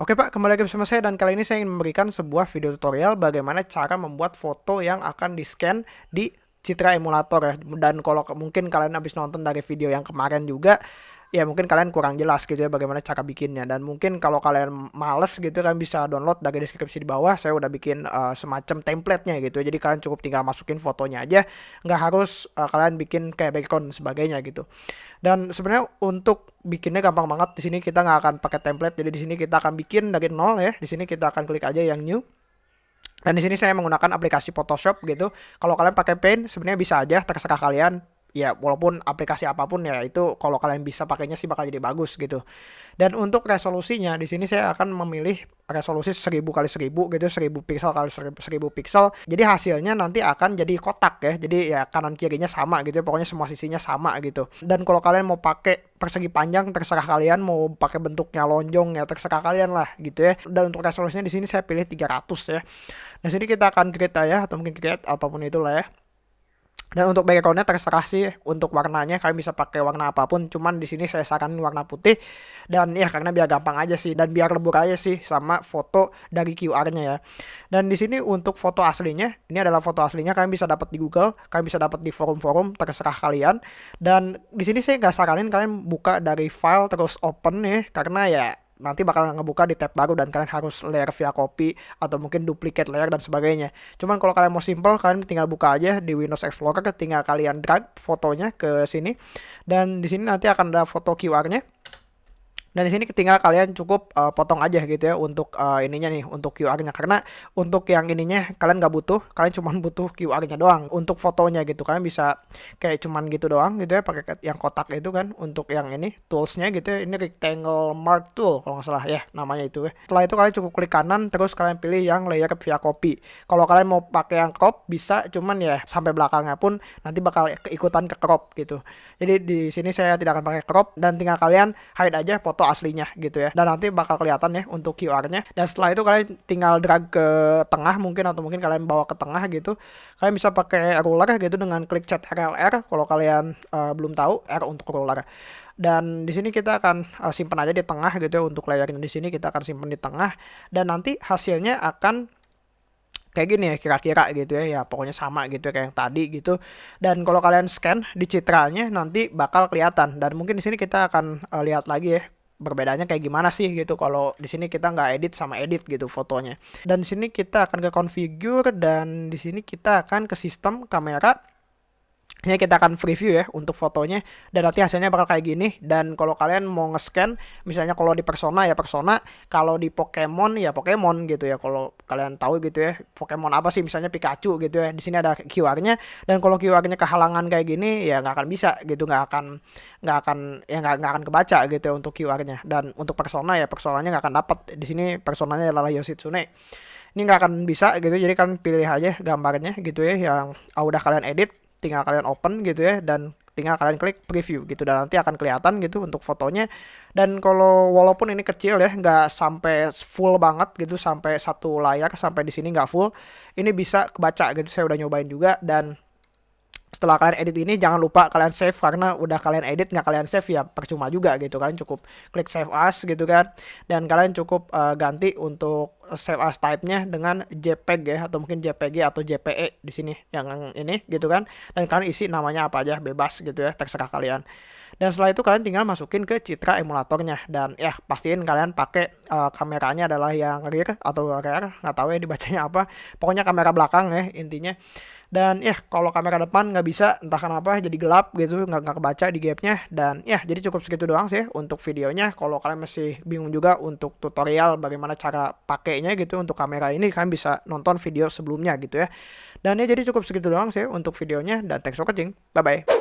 Oke Pak, kembali lagi bersama saya dan kali ini saya ingin memberikan sebuah video tutorial bagaimana cara membuat foto yang akan di-scan di Citra Emulator ya. Dan kalau mungkin kalian habis nonton dari video yang kemarin juga, ya mungkin kalian kurang jelas gitu ya bagaimana cara bikinnya. Dan mungkin kalau kalian males gitu kan bisa download dari deskripsi di bawah. Saya udah bikin uh, semacam template-nya gitu jadi kalian cukup tinggal masukin fotonya aja. Nggak harus uh, kalian bikin kayak background sebagainya gitu. Dan sebenarnya untuk bikinnya gampang banget. Di sini kita nggak akan pakai template. Jadi di sini kita akan bikin dari nol ya. Di sini kita akan klik aja yang new. Dan di sini saya menggunakan aplikasi Photoshop gitu. Kalau kalian pakai Paint sebenarnya bisa aja. Terserah kalian ya walaupun aplikasi apa pun ya itu kalau kalian bisa pakainya sih bakal jadi bagus gitu. Dan untuk resolusinya di sini saya akan memilih resolusi 1000 kali 1000 gitu 1000 pixel kali 1000 pixel. Jadi hasilnya nanti akan jadi kotak ya. Jadi ya kanan kirinya sama gitu ya. Pokoknya semua sisinya sama gitu. Dan kalau kalian mau pakai persegi panjang terserah kalian mau pakai bentuknya lonjong ya terserah kalian lah gitu ya. Dan untuk resolusinya di sini saya pilih 300 ya. Nah sini kita akan create ya atau mungkin create apa pun itulah ya. Dan untuk backgroundnya terserah sih untuk warnanya kalian bisa pakai warna apa pun. Cuman di sini saya saranin warna putih dan ya karena biar gampang aja sih dan biar lebur aja sih sama foto dari QR-nya ya. Dan di sini untuk foto aslinya ini adalah foto aslinya kalian bisa dapat di Google, kalian bisa dapat di forum-forum terserah kalian. Dan di sini saya nggak saranin kalian buka dari file terus open nih karena ya nanti bakal ngebuka di tab baru dan kalian harus layer via copy atau mungkin duplicate layer dan sebagainya. Cuman kalau kalian mau simple, kalian tinggal buka aja di Windows Explorer, tinggal kalian drag fotonya ke sini dan di sini nanti akan ada foto QR-nya dan di sini tinggal kalian cukup uh, potong aja gitu ya untuk uh, ininya nih untuk QR-nya karena untuk yang ininya kalian nggak butuh, kalian cuma butuh QR-nya doang untuk fotonya gitu. Kalian bisa kayak cuman gitu doang gitu ya pakai yang kotak itu kan untuk yang ini toolsnya gitu ya. Ini rectangle mark tool kalau nggak salah ya namanya itu ya. Setelah itu kalian cukup klik kanan terus kalian pilih yang layer via copy. Kalau kalian mau pakai yang crop bisa cuman ya sampai belakangnya pun nanti bakal keikutan ke crop gitu. Jadi di sini saya tidak akan pakai crop dan tinggal kalian hide aja foto foto aslinya gitu ya. Dan nanti bakal kelihatan ya untuk QR-nya. Dan setelah itu kalian tinggal drag ke tengah mungkin atau mungkin kalian bawa ke tengah gitu. Kalian bisa pakai ruler gitu dengan klik cat RLR kalau kalian uh, belum tahu R untuk ruler dan di sini kita akan uh, simpan aja di tengah gitu ya untuk layarnya di sini kita akan simpan di tengah dan nanti hasilnya akan kayak gini ya kira-kira gitu ya ya pokoknya sama gitu ya, kayak yang tadi gitu dan kalau kalian scan di citranya nanti bakal kelihatan dan mungkin di sini kita akan uh, lihat lagi ya berbedanya kayak gimana sih gitu. Kalau di sini kita nggak edit sama edit gitu fotonya. Dan di sini kita akan ke configure dan di sini kita akan ke sistem kamera ini kita akan preview ya untuk fotonya. Dan nanti hasilnya bakal kayak gini. Dan kalau kalian mau nge-scan misalnya kalau di persona ya persona. Kalau di Pokemon ya Pokemon gitu ya. Kalau kalian tahu gitu ya Pokemon apa sih? Misalnya Pikachu gitu ya. Di sini ada QR-nya. Dan kalau QR-nya kehalangan kayak gini ya nggak akan bisa gitu. Nggak akan nggak akan ya nggak nggak akan kebaca gitu ya untuk QR-nya. Dan untuk persona ya personanya nggak akan dapat di sini personanya adalah Yoshitsune. Ini nggak akan bisa gitu. Jadi kalian pilih aja gambarnya gitu ya yang ah, udah kalian edit tinggal kalian open gitu ya dan tinggal kalian klik preview gitu. Dan nanti akan kelihatan gitu untuk fotonya. Dan kalau walaupun ini kecil ya nggak sampai full banget gitu sampai satu layar sampai di sini nggak full ini bisa kebaca gitu. Saya udah nyobain juga dan setelah kalian edit ini jangan lupa kalian save karena udah kalian edit nggak kalian save ya percuma juga gitu kan. Cukup klik save as gitu kan. Dan kalian cukup uh, ganti untuk save as type-nya dengan JPEG ya atau mungkin JPG atau JPE di sini yang ini gitu kan. Dan kalian isi namanya apa aja bebas gitu ya terserah kalian. Dan setelah itu kalian tinggal masukin ke citra emulatornya. Dan ya pastiin kalian pakai uh, kameranya adalah yang rear atau rear nggak tahu ya dibacanya apa. Pokoknya kamera belakang ya intinya dan ya kalau kamera depan nggak bisa entah kenapa jadi gelap gitu nggak nggak kebaca di gapnya. Dan ya jadi cukup segitu doang sih untuk videonya. Kalau kalian masih bingung juga untuk tutorial bagaimana cara pakainya gitu untuk kamera ini kalian bisa nonton video sebelumnya gitu ya. Dan ya jadi cukup segitu doang sih untuk videonya. Dan thanks for watching. Bye bye